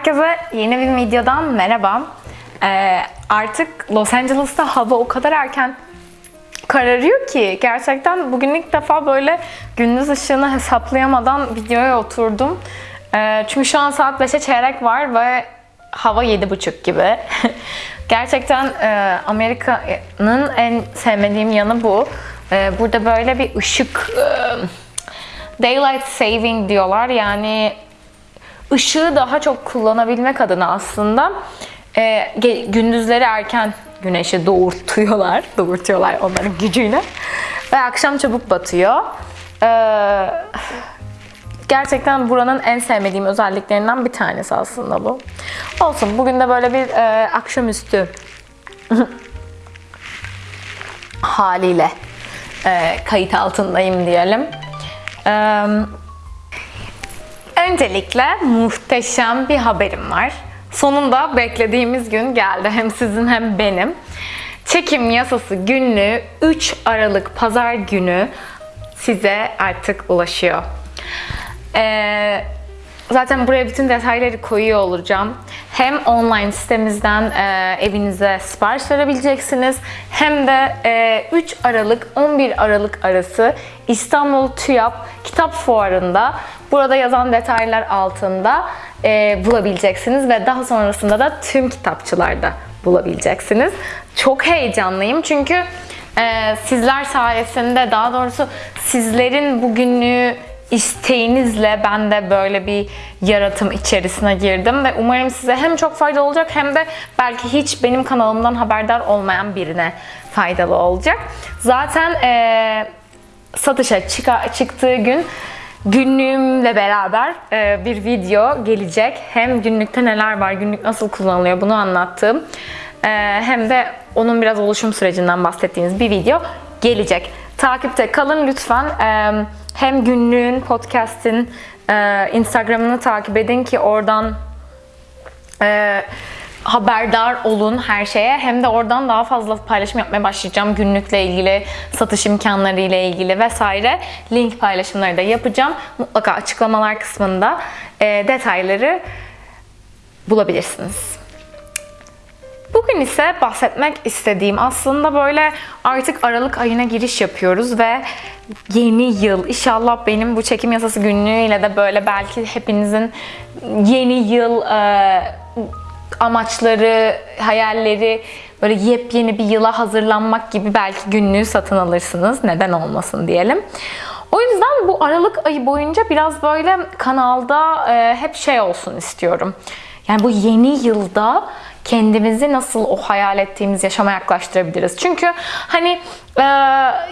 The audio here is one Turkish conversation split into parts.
Herkese yeni bir videodan merhaba. Ee, artık Los Angeles'ta hava o kadar erken kararıyor ki gerçekten bugün ilk defa böyle gündüz ışığını hesaplayamadan videoya oturdum. Ee, çünkü şu an saat 5'e çeyrek var ve hava 7.30 gibi. gerçekten e, Amerika'nın en sevmediğim yanı bu. Ee, burada böyle bir ışık e, daylight saving diyorlar yani ışığı daha çok kullanabilmek adına aslında e, gündüzleri erken güneşi doğurtuyorlar. Doğurtuyorlar onların gücüyle. Ve akşam çabuk batıyor. Ee, gerçekten buranın en sevmediğim özelliklerinden bir tanesi aslında bu. Olsun bugün de böyle bir e, akşamüstü haliyle e, kayıt altındayım diyelim. Eee Öncelikle muhteşem bir haberim var. Sonunda beklediğimiz gün geldi. Hem sizin hem benim. Çekim yasası günlüğü 3 Aralık Pazar günü size artık ulaşıyor. Ee, zaten buraya bütün detayları koyuyor olacağım. Hem online sitemizden e, evinize sipariş verebileceksiniz. Hem de e, 3 Aralık 11 Aralık arası İstanbul TÜYAP Kitap Fuarı'nda burada yazan detaylar altında e, bulabileceksiniz ve daha sonrasında da tüm kitapçılarda bulabileceksiniz. Çok heyecanlıyım çünkü e, sizler sayesinde daha doğrusu sizlerin bugünlüğü isteğinizle ben de böyle bir yaratım içerisine girdim ve umarım size hem çok faydalı olacak hem de belki hiç benim kanalımdan haberdar olmayan birine faydalı olacak. Zaten e, satışa çıka, çıktığı gün günlüğümle beraber e, bir video gelecek. Hem günlükte neler var, günlük nasıl kullanılıyor bunu anlattığım e, hem de onun biraz oluşum sürecinden bahsettiğiniz bir video gelecek. Takipte kalın lütfen. E, hem günlüğün, podcast'in e, Instagram'ını takip edin ki oradan e, haberdar olun her şeye. Hem de oradan daha fazla paylaşım yapmaya başlayacağım. Günlükle ilgili, satış imkanları ile ilgili vesaire. Link paylaşımları da yapacağım. Mutlaka açıklamalar kısmında e, detayları bulabilirsiniz. Bugün ise bahsetmek istediğim aslında böyle artık Aralık ayına giriş yapıyoruz ve yeni yıl inşallah benim bu çekim yasası günlüğüyle de böyle belki hepinizin yeni yıl e, amaçları, hayalleri böyle yepyeni bir yıla hazırlanmak gibi belki günlüğü satın alırsınız. Neden olmasın diyelim. O yüzden bu Aralık ayı boyunca biraz böyle kanalda e, hep şey olsun istiyorum. Yani bu yeni yılda kendimizi nasıl o hayal ettiğimiz yaşama yaklaştırabiliriz? Çünkü hani e,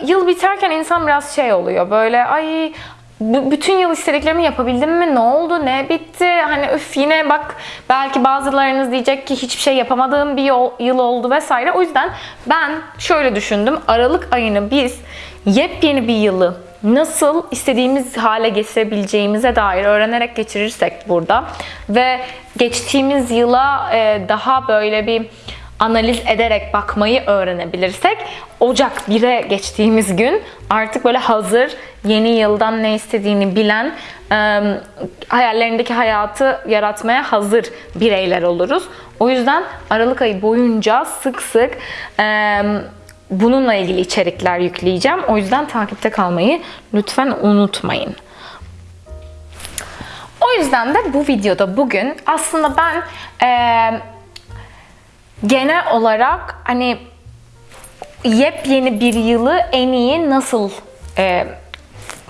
yıl biterken insan biraz şey oluyor böyle ay bütün yıl istediklerimi yapabildim mi? Ne oldu? Ne bitti? Hani öf yine bak belki bazılarınız diyecek ki hiçbir şey yapamadığım bir yıl oldu vesaire. O yüzden ben şöyle düşündüm. Aralık ayını biz yepyeni bir yılı nasıl istediğimiz hale getirebileceğimize dair öğrenerek geçirirsek burada ve geçtiğimiz yıla daha böyle bir analiz ederek bakmayı öğrenebilirsek Ocak 1'e geçtiğimiz gün artık böyle hazır yeni yıldan ne istediğini bilen hayallerindeki hayatı yaratmaya hazır bireyler oluruz. O yüzden Aralık ayı boyunca sık sık bununla ilgili içerikler yükleyeceğim. O yüzden takipte kalmayı lütfen unutmayın. O yüzden de bu videoda bugün aslında ben e, genel olarak hani yepyeni bir yılı en iyi nasıl e,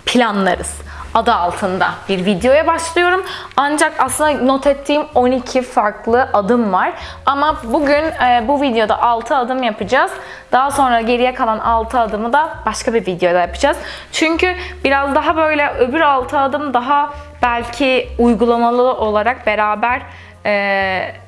planlarız adı altında bir videoya başlıyorum. Ancak aslında not ettiğim 12 farklı adım var. Ama bugün e, bu videoda 6 adım yapacağız. Daha sonra geriye kalan 6 adımı da başka bir videoda yapacağız. Çünkü biraz daha böyle öbür 6 adım daha belki uygulamalı olarak beraber e,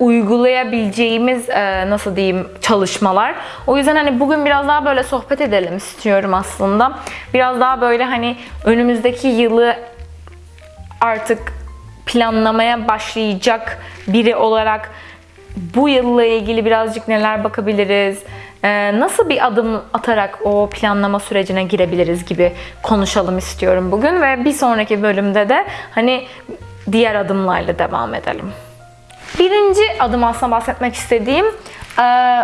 uygulayabileceğimiz e, nasıl diyeyim çalışmalar. O yüzden hani bugün biraz daha böyle sohbet edelim istiyorum aslında. Biraz daha böyle hani önümüzdeki yılı artık planlamaya başlayacak biri olarak bu yılla ilgili birazcık neler bakabiliriz, e, nasıl bir adım atarak o planlama sürecine girebiliriz gibi konuşalım istiyorum bugün ve bir sonraki bölümde de hani diğer adımlarla devam edelim. Birinci adım aslında bahsetmek istediğim e,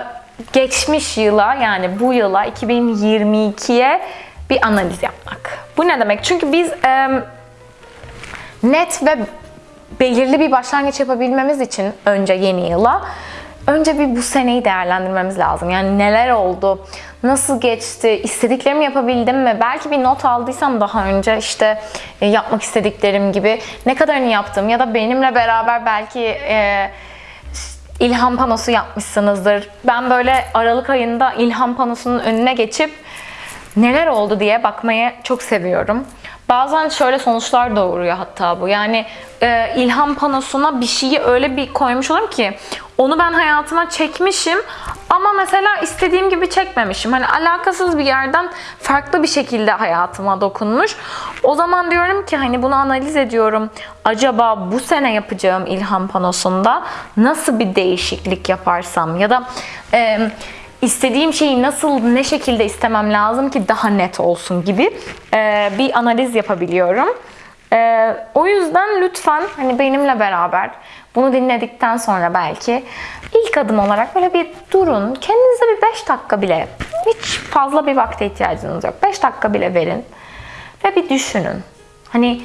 geçmiş yıla yani bu yıla 2022'ye bir analiz yapmak. Bu ne demek? Çünkü biz e, net ve belirli bir başlangıç yapabilmemiz için önce yeni yıla önce bir bu seneyi değerlendirmemiz lazım. Yani neler oldu, nasıl geçti, istediklerimi yapabildim mi? Belki bir not aldıysam daha önce işte e, yapmak istediklerim gibi ne kadarını yaptım ya da benimle beraber belki e, ilham panosu yapmışsınızdır. Ben böyle Aralık ayında ilham panosunun önüne geçip neler oldu diye bakmayı çok seviyorum. Bazen şöyle sonuçlar doğuruyor hatta bu. Yani e, ilham panosuna bir şeyi öyle bir koymuş olurum ki onu ben hayatıma çekmişim ama mesela istediğim gibi çekmemişim. Hani alakasız bir yerden farklı bir şekilde hayatıma dokunmuş. O zaman diyorum ki hani bunu analiz ediyorum. Acaba bu sene yapacağım ilham panosunda nasıl bir değişiklik yaparsam ya da e, istediğim şeyi nasıl, ne şekilde istemem lazım ki daha net olsun gibi e, bir analiz yapabiliyorum. E, o yüzden lütfen hani benimle beraber bunu dinledikten sonra belki ilk adım olarak böyle bir durun. Kendinize bir 5 dakika bile, hiç fazla bir vakte ihtiyacınız yok. 5 dakika bile verin ve bir düşünün. Hani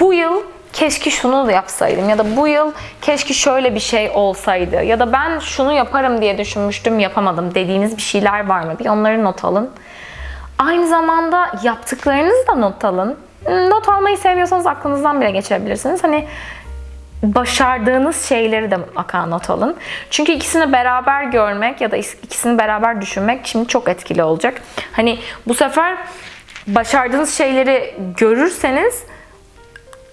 bu yıl keşke şunu da yapsaydım ya da bu yıl keşke şöyle bir şey olsaydı ya da ben şunu yaparım diye düşünmüştüm yapamadım dediğiniz bir şeyler var mı? Bir onları not alın. Aynı zamanda yaptıklarınızı da not alın. Not almayı seviyorsanız aklınızdan bile geçirebilirsiniz. Hani başardığınız şeyleri de mutlaka not alın. Çünkü ikisini beraber görmek ya da ikisini beraber düşünmek şimdi çok etkili olacak. Hani bu sefer başardığınız şeyleri görürseniz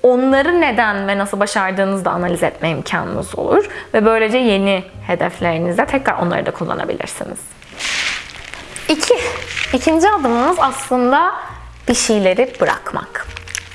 onları neden ve nasıl başardığınızı da analiz etme imkanınız olur. Ve böylece yeni hedeflerinizde tekrar onları da kullanabilirsiniz. İki, ikinci adımımız aslında bir şeyleri bırakmak.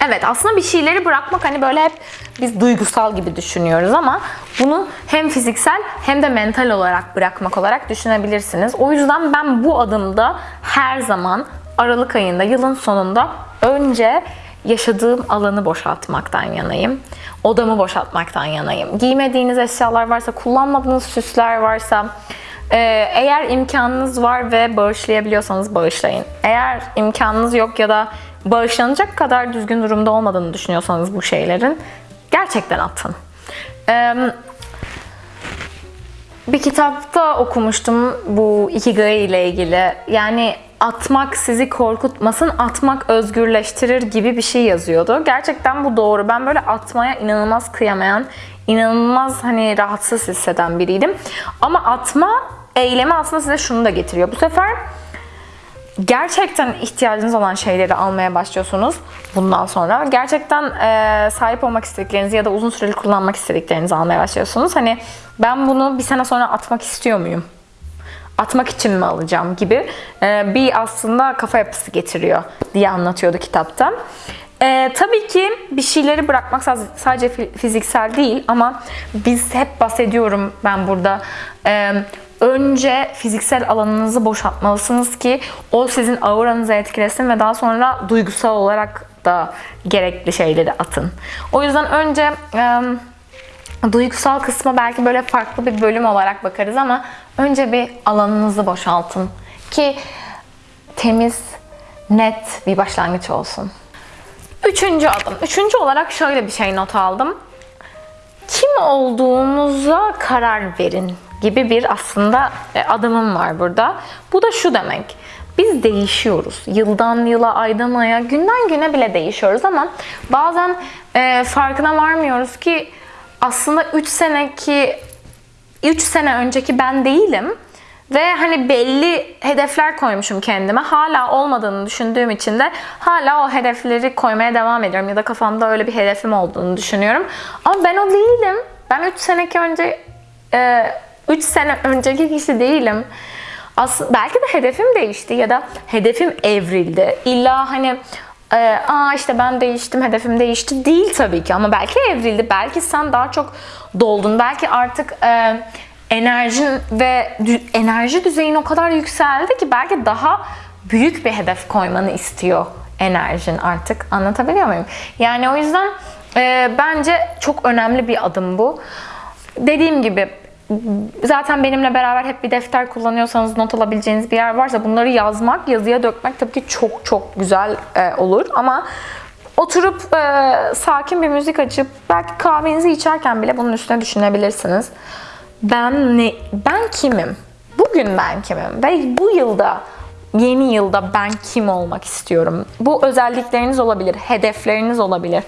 Evet aslında bir şeyleri bırakmak hani böyle hep biz duygusal gibi düşünüyoruz ama bunu hem fiziksel hem de mental olarak bırakmak olarak düşünebilirsiniz. O yüzden ben bu adımda her zaman Aralık ayında yılın sonunda önce yaşadığım alanı boşaltmaktan yanayım. Odamı boşaltmaktan yanayım. Giymediğiniz eşyalar varsa, kullanmadığınız süsler varsa, e, eğer imkanınız var ve bağışlayabiliyorsanız bağışlayın. Eğer imkanınız yok ya da bağışlanacak kadar düzgün durumda olmadığını düşünüyorsanız bu şeylerin gerçekten atın. Bir kitapta okumuştum bu ikigai ile ilgili. Yani atmak sizi korkutmasın, atmak özgürleştirir gibi bir şey yazıyordu. Gerçekten bu doğru. Ben böyle atmaya inanılmaz kıyamayan, inanılmaz hani rahatsız hisseden biriydim. Ama atma eylemi aslında size şunu da getiriyor. Bu sefer gerçekten ihtiyacınız olan şeyleri almaya başlıyorsunuz bundan sonra. Gerçekten e, sahip olmak istediklerinizi ya da uzun süreli kullanmak istediklerinizi almaya başlıyorsunuz. Hani ben bunu bir sene sonra atmak istiyor muyum? Atmak için mi alacağım gibi e, bir aslında kafa yapısı getiriyor diye anlatıyordu kitapta. E, tabii ki bir şeyleri bırakmak sadece fiziksel değil ama biz hep bahsediyorum ben burada. E, önce fiziksel alanınızı boşaltmalısınız ki o sizin auranızı etkilesin ve daha sonra duygusal olarak da gerekli şeyleri atın. O yüzden önce e, duygusal kısma belki böyle farklı bir bölüm olarak bakarız ama önce bir alanınızı boşaltın ki temiz, net bir başlangıç olsun. Üçüncü adım. Üçüncü olarak şöyle bir şey not aldım. Kim olduğunuza karar verin gibi bir aslında e, adımım var burada. Bu da şu demek. Biz değişiyoruz. Yıldan yıla, aydan aya, günden güne bile değişiyoruz ama bazen e, farkına varmıyoruz ki aslında 3 seneki 3 sene önceki ben değilim. Ve hani belli hedefler koymuşum kendime. Hala olmadığını düşündüğüm için de hala o hedefleri koymaya devam ediyorum. Ya da kafamda öyle bir hedefim olduğunu düşünüyorum. Ama ben o değilim. Ben 3 seneki önce 3 e, sene önceki kişi değilim. Aslında belki de hedefim değişti ya da hedefim evrildi. İlla hani e, aa işte ben değiştim, hedefim değişti değil tabii ki ama belki evrildi. Belki sen daha çok doldun. Belki artık e, enerjin ve enerji düzeyin o kadar yükseldi ki belki daha büyük bir hedef koymanı istiyor enerjin artık. Anlatabiliyor muyum? Yani o yüzden e, bence çok önemli bir adım bu. Dediğim gibi zaten benimle beraber hep bir defter kullanıyorsanız not alabileceğiniz bir yer varsa bunları yazmak, yazıya dökmek tabii ki çok çok güzel e, olur ama oturup e, sakin bir müzik açıp belki kahvenizi içerken bile bunun üstüne düşünebilirsiniz. Ben ne ben kimim? Bugün ben kimim? Ve bu yılda yeni yılda ben kim olmak istiyorum? Bu özellikleriniz olabilir, hedefleriniz olabilir.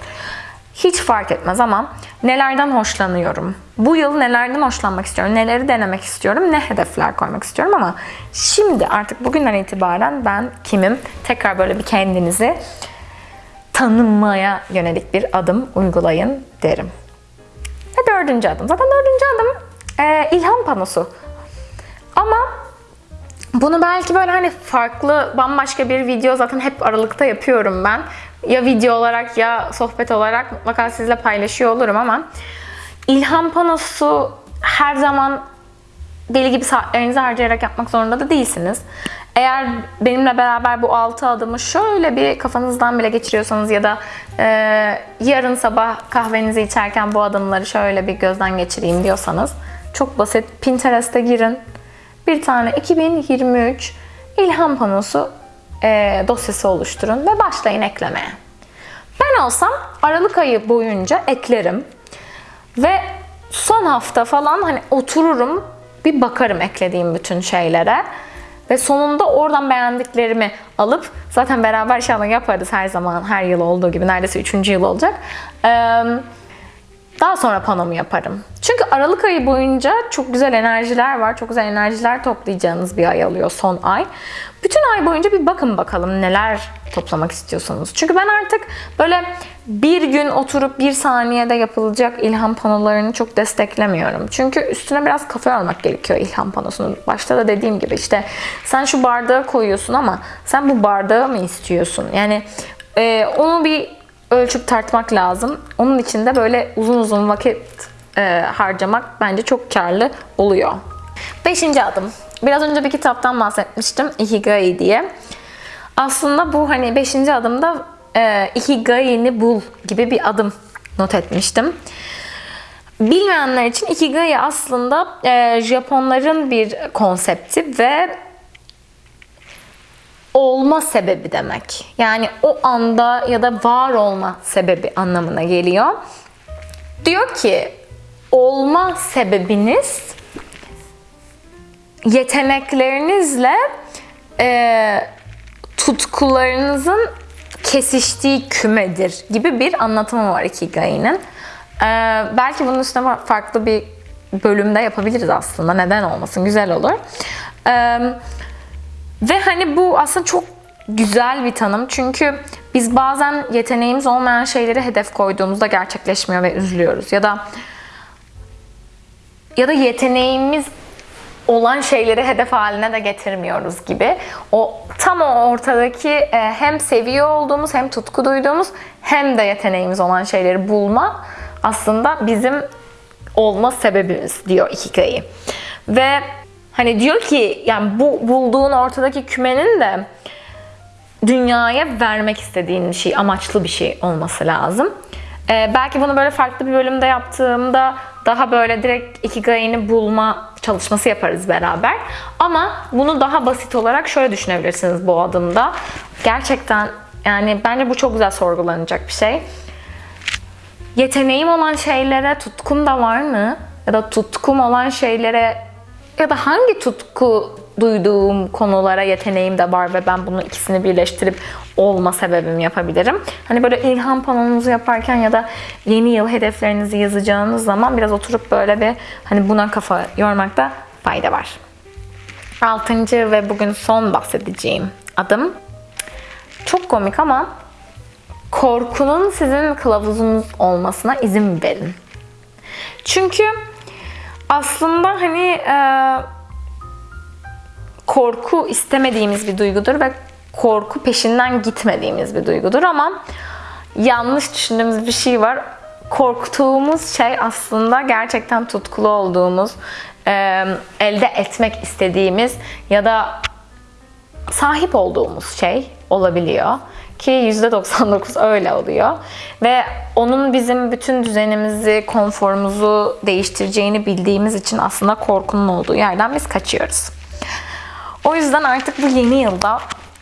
Hiç fark etmez ama nelerden hoşlanıyorum? Bu yıl nelerden hoşlanmak istiyorum? Neleri denemek istiyorum? Ne hedefler koymak istiyorum ama şimdi artık bugünden itibaren ben kimim? Tekrar böyle bir kendinizi tanınmaya yönelik bir adım uygulayın derim. Ve dördüncü adım. Zaten dördüncü adım e, ilham panosu. Ama bunu belki böyle hani farklı bambaşka bir video zaten hep aralıkta yapıyorum ben. Ya video olarak ya sohbet olarak mutlaka sizle paylaşıyor olurum ama ilham panosu her zaman deli gibi saatlerinizi harcayarak yapmak zorunda da değilsiniz. Eğer benimle beraber bu 6 adımı şöyle bir kafanızdan bile geçiriyorsanız ya da e, yarın sabah kahvenizi içerken bu adımları şöyle bir gözden geçireyim diyorsanız çok basit. Pinterest'e girin. Bir tane 2023 ilham panosu e, dosyası oluşturun ve başlayın eklemeye. Ben olsam Aralık ayı boyunca eklerim. Ve son hafta falan hani otururum bir bakarım eklediğim bütün şeylere. Ve sonunda oradan beğendiklerimi alıp zaten beraber inşallah yaparız her zaman her yıl olduğu gibi neredeyse 3. yıl olacak. Ee, daha sonra panomu yaparım. Çünkü Aralık ayı boyunca çok güzel enerjiler var. Çok güzel enerjiler toplayacağınız bir ay alıyor son ay. Bütün ay boyunca bir bakın bakalım neler toplamak istiyorsanız. Çünkü ben artık böyle bir gün oturup bir saniyede yapılacak ilham panolarını çok desteklemiyorum. Çünkü üstüne biraz kafa yormak gerekiyor ilham panosunu. Başta da dediğim gibi işte sen şu bardağı koyuyorsun ama sen bu bardağı mı istiyorsun? Yani e, onu bir ölçüp tartmak lazım. Onun için de böyle uzun uzun vakit e, harcamak bence çok karlı oluyor. Beşinci adım. Biraz önce bir kitaptan bahsetmiştim. Ikigai diye. Aslında bu hani beşinci adımda e, Ikigai'ni bul gibi bir adım not etmiştim. Bilmeyenler için Ikigai aslında e, Japonların bir konsepti ve olma sebebi demek. Yani o anda ya da var olma sebebi anlamına geliyor. Diyor ki olma sebebiniz yeteneklerinizle e, tutkularınızın kesiştiği kümedir gibi bir anlatımı var Ikigai'nin. E, belki bunun üstüne farklı bir bölümde yapabiliriz aslında. Neden olmasın? Güzel olur. Evet ve hani bu aslında çok güzel bir tanım. Çünkü biz bazen yeteneğimiz olmayan şeyleri hedef koyduğumuzda gerçekleşmiyor ve üzülüyoruz. Ya da ya da yeteneğimiz olan şeyleri hedef haline de getirmiyoruz gibi. O tam o ortadaki e, hem seviyor olduğumuz hem tutku duyduğumuz hem de yeteneğimiz olan şeyleri bulma aslında bizim olma sebebimiz diyor Ikigai. Ve Hani diyor ki yani bu bulduğun ortadaki kümenin de dünyaya vermek istediğin şey, amaçlı bir şey olması lazım. Ee, belki bunu böyle farklı bir bölümde yaptığımda daha böyle direkt ikigai'ni bulma çalışması yaparız beraber. Ama bunu daha basit olarak şöyle düşünebilirsiniz bu adımda. Gerçekten yani bence bu çok güzel sorgulanacak bir şey. Yeteneğim olan şeylere tutkum da var mı? Ya da tutkum olan şeylere ya da hangi tutku duyduğum konulara yeteneğim de var ve ben bunu ikisini birleştirip olma sebebim yapabilirim. Hani böyle ilham panonunuzu yaparken ya da yeni yıl hedeflerinizi yazacağınız zaman biraz oturup böyle bir hani buna kafa yormakta fayda var. Altıncı ve bugün son bahsedeceğim adım. Çok komik ama korkunun sizin kılavuzunuz olmasına izin verin. Çünkü aslında hani e, korku istemediğimiz bir duygudur ve korku peşinden gitmediğimiz bir duygudur ama yanlış düşündüğümüz bir şey var. Korktuğumuz şey aslında gerçekten tutkulu olduğumuz, e, elde etmek istediğimiz ya da sahip olduğumuz şey olabiliyor. Ki %99 öyle oluyor. Ve onun bizim bütün düzenimizi, konforumuzu değiştireceğini bildiğimiz için aslında korkunun olduğu yerden biz kaçıyoruz. O yüzden artık bu yeni yılda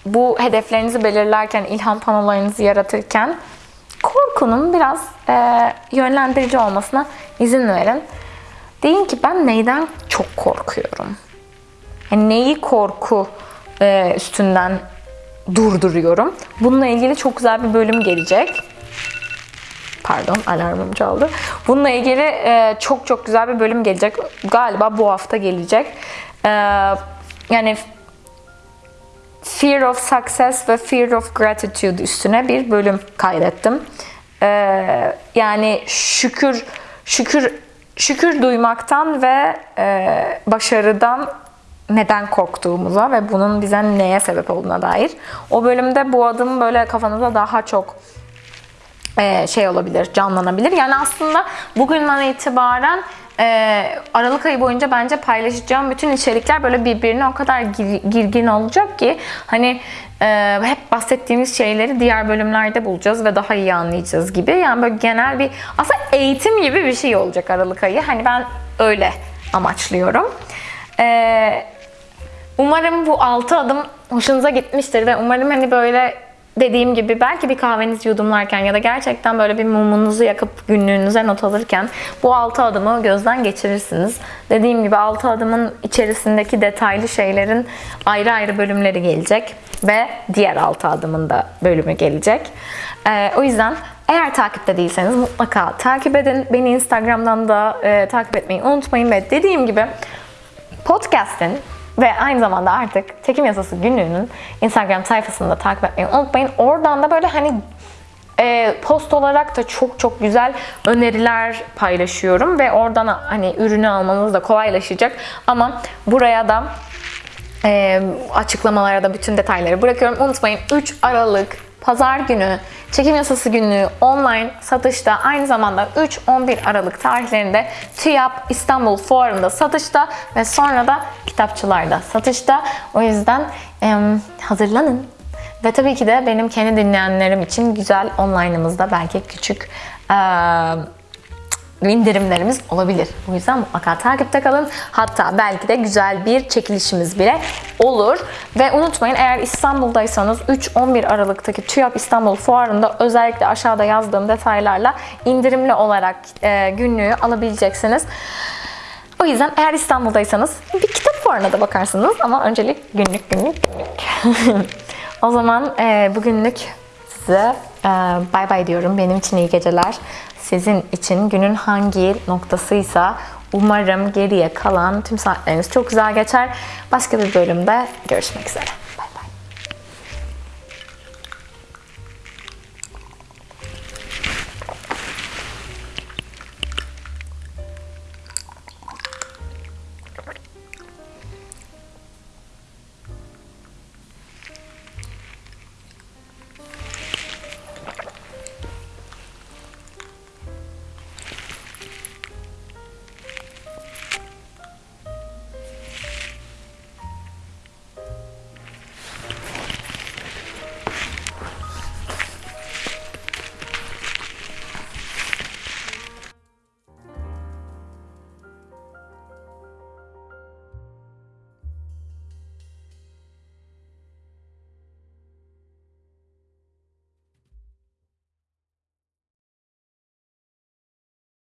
bu hedeflerinizi belirlerken, ilham panolarınızı yaratırken korkunun biraz e, yönlendirici olmasına izin verin. Deyin ki ben neyden çok korkuyorum? Yani neyi korku e, üstünden durduruyorum? Bununla ilgili çok güzel bir bölüm gelecek. Pardon alarmım çaldı. Bununla ilgili e, çok çok güzel bir bölüm gelecek. Galiba bu hafta gelecek. E, yani Fear of Success ve Fear of Gratitude üstüne bir bölüm kaydettim. Ee, yani şükür şükür şükür duymaktan ve e, başarıdan neden korktuğumuza ve bunun bize neye sebep olduğuna dair. O bölümde bu adım böyle kafanıza daha çok e, şey olabilir, canlanabilir. Yani aslında bugünden itibaren e, Aralık ayı boyunca bence paylaşacağım bütün içerikler böyle birbirine o kadar gir- girgin olacak ki hani e, hep bahsettiğimiz şeyleri diğer bölümlerde bulacağız ve daha iyi anlayacağız gibi. Yani böyle genel bir aslında eğitim gibi bir şey olacak Aralık ayı. Hani ben öyle amaçlıyorum. E, umarım bu 6 adım hoşunuza gitmiştir ve umarım hani böyle dediğim gibi belki bir kahvenizi yudumlarken ya da gerçekten böyle bir mumunuzu yakıp günlüğünüze not alırken bu 6 adımı gözden geçirirsiniz. Dediğim gibi 6 adımın içerisindeki detaylı şeylerin ayrı ayrı bölümleri gelecek ve diğer 6 adımın da bölümü gelecek. Ee, o yüzden eğer takipte değilseniz mutlaka takip edin. Beni Instagram'dan da e, takip etmeyi unutmayın ve dediğim gibi podcast'in ve aynı zamanda artık Çekim Yasası günlüğünün Instagram sayfasını da takip etmeyi unutmayın. Oradan da böyle hani e, post olarak da çok çok güzel öneriler paylaşıyorum ve oradan hani ürünü almanız da kolaylaşacak. Ama buraya da e, açıklamalara da bütün detayları bırakıyorum. Unutmayın 3 Aralık Pazar günü çekim yasası günlüğü online satışta aynı zamanda 3-11 Aralık tarihlerinde TÜYAP İstanbul Fuarı'nda satışta ve sonra da kitapçılarda satışta. O yüzden e, hazırlanın. Ve tabii ki de benim kendi dinleyenlerim için güzel online'ımızda belki küçük e, indirimlerimiz olabilir. O yüzden mutlaka takipte kalın. Hatta belki de güzel bir çekilişimiz bile olur. Ve unutmayın eğer İstanbul'daysanız 3-11 Aralık'taki TÜYAP İstanbul Fuarı'nda özellikle aşağıda yazdığım detaylarla indirimli olarak e, günlüğü alabileceksiniz. O yüzden eğer İstanbul'daysanız bir kitap fuarına da bakarsınız ama öncelik günlük günlük günlük. o zaman e, bugünlük size bay bay diyorum. Benim için iyi geceler. Sizin için günün hangi noktasıysa umarım geriye kalan tüm saatleriniz çok güzel geçer. Başka bir bölümde görüşmek üzere.